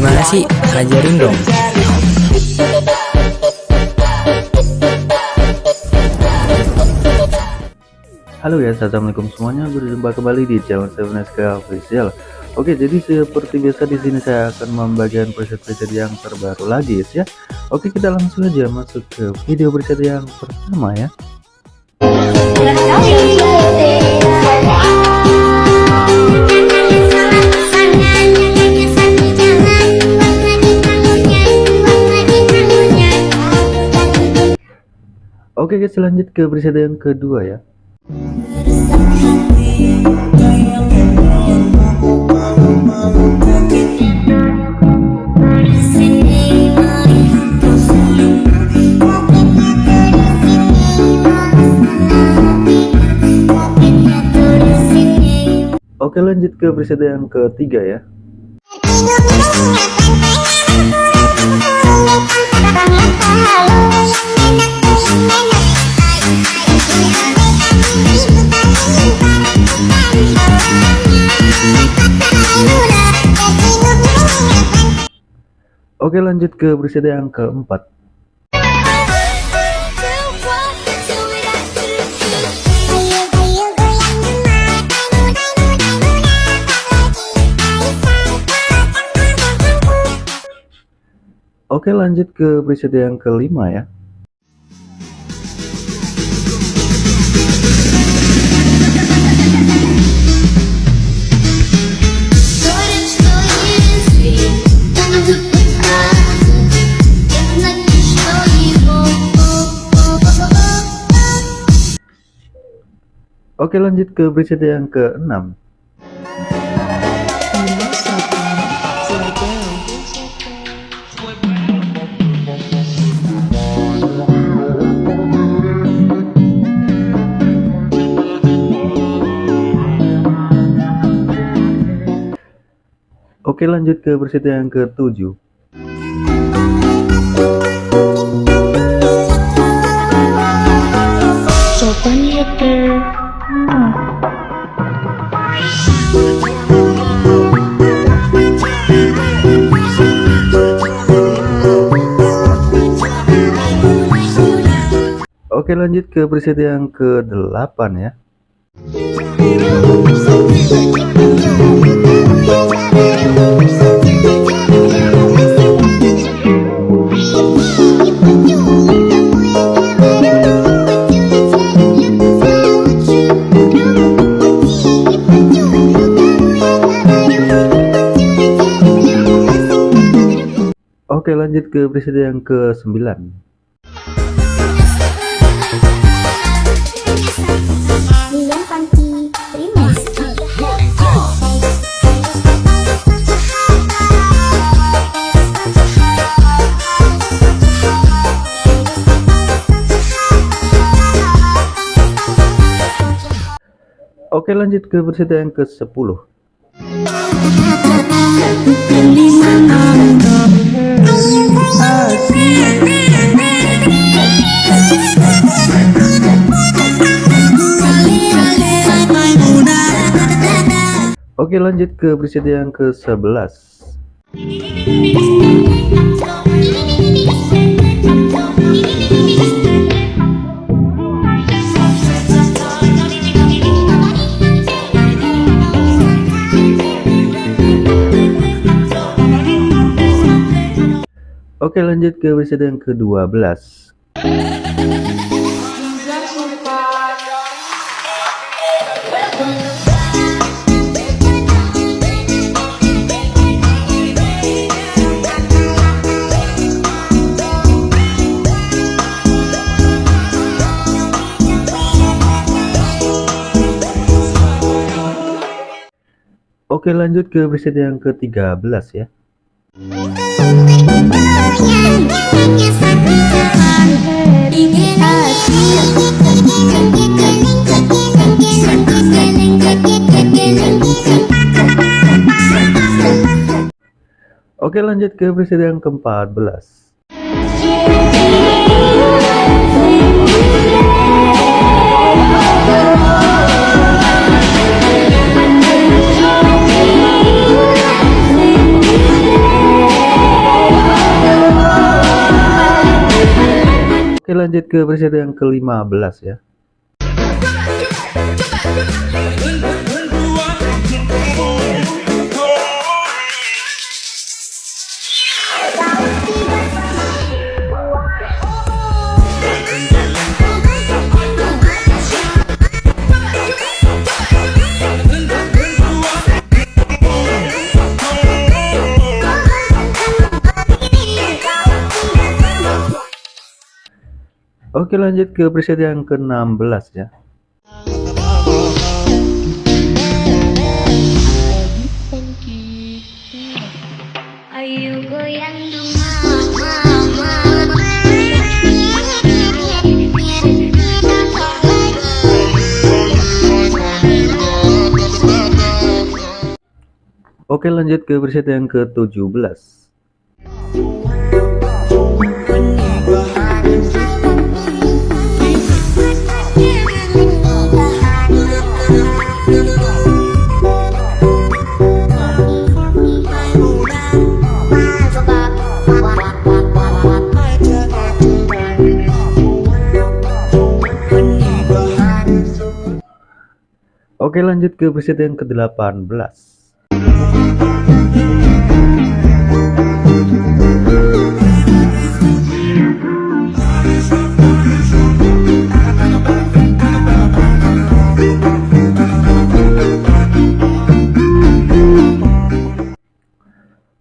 Gimana sih? Ajarin dong. Halo ya, assalamualaikum semuanya. Berjumpa kembali di channel Seven SK Official. Oke, jadi seperti biasa di sini saya akan membagikan preset-preset yang terbaru lagi ya. Oke, kita langsung aja masuk ke video preset yang pertama ya. Oke guys lanjut ke preset yang kedua ya. Oke lanjut ke preset yang ketiga ya Oke lanjut ke preset yang keempat. Oke lanjut ke preset yang kelima ya Oke lanjut ke preset yang ke-6 Oke lanjut ke preset yang ke-7 Oke lanjut ke preset yang ke-8 ya. Oke lanjut ke preset yang ke-9 Oke lanjut ke preset yang ke-10 Oke lanjut ke preset yang ke-11 Oke lanjut ke preset yang ke-12 Oke lanjut ke preset yang ke-13 ya Oke lanjut ke preset yang ke-14 lanjut ke preset yang ke-15 ya. Oke lanjut ke preset yang ke-16 ya. Oke lanjut ke preset yang ke-17 Oke lanjut ke preset yang ke-18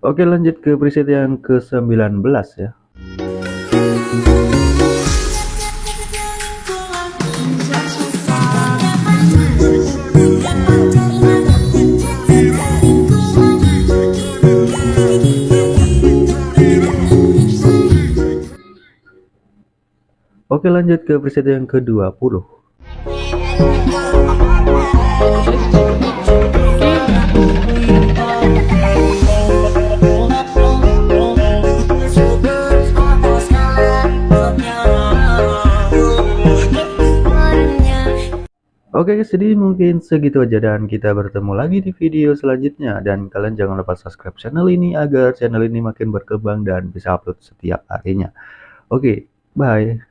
Oke lanjut ke preset yang ke-19 ya Oke lanjut ke preset yang ke-20 Oke guys, jadi mungkin segitu aja dan kita bertemu lagi di video selanjutnya. Dan kalian jangan lupa subscribe channel ini agar channel ini makin berkembang dan bisa upload setiap harinya. Oke, bye.